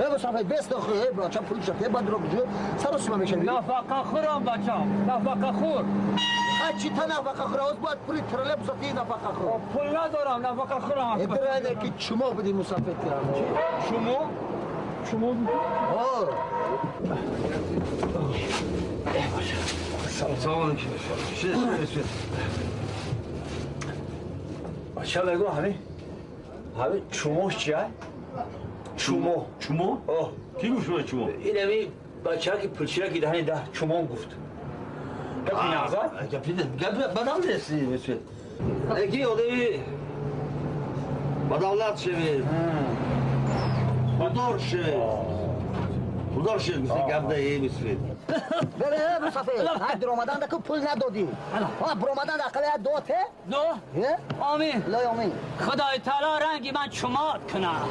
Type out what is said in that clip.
ای مسافر بست آخه ای بچه پول شده بعد رو بجو سر اسم میشه نفقه خورم بچم نفقه خور چی تا نفقه خور از باید پولی ترله بساتی نفقه خور پول ندارم نفقه خورم ادرانه که چما بدی مسافر تیرم شما شما آه سلام علیکم چی چومو. چومو؟ آه. کی گوش به چومو؟ این همی بچه که پلچیره که دهنی ده چومون گفت. گفت نغزه؟ گفت گفت بدم نیستی مثل یکی آدمی بدولت شوی خوددار شوی خوددار شوی مثل گفت ده یه مثل. بره مسافر های در اومدن دکو پول ندادی ها بر اومدن اقلی دوته. دو؟ آمین. لای آمین. خدای تعالی رنگی من چمات کنم.